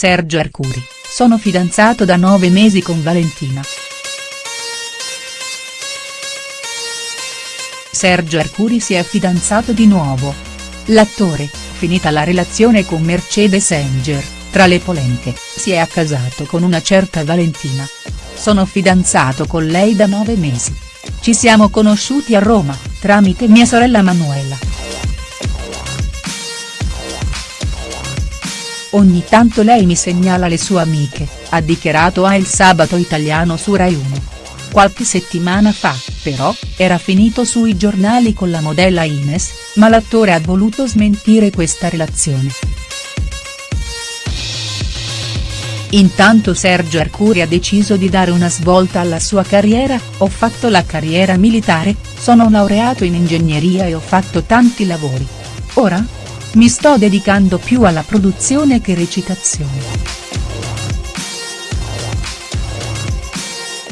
Sergio Arcuri, sono fidanzato da nove mesi con Valentina. Sergio Arcuri si è fidanzato di nuovo. L'attore, finita la relazione con Mercedes Enger, tra le polemiche, si è accasato con una certa Valentina. Sono fidanzato con lei da nove mesi. Ci siamo conosciuti a Roma, tramite mia sorella Manuela. Ogni tanto lei mi segnala le sue amiche, ha dichiarato a Il Sabato Italiano su Rai 1. Qualche settimana fa, però, era finito sui giornali con la modella Ines, ma l'attore ha voluto smentire questa relazione. Intanto Sergio Arcuri ha deciso di dare una svolta alla sua carriera, ho fatto la carriera militare, sono laureato in ingegneria e ho fatto tanti lavori. Ora? Mi sto dedicando più alla produzione che recitazione.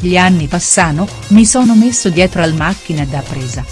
Gli anni passano, mi sono messo dietro al macchina da presa.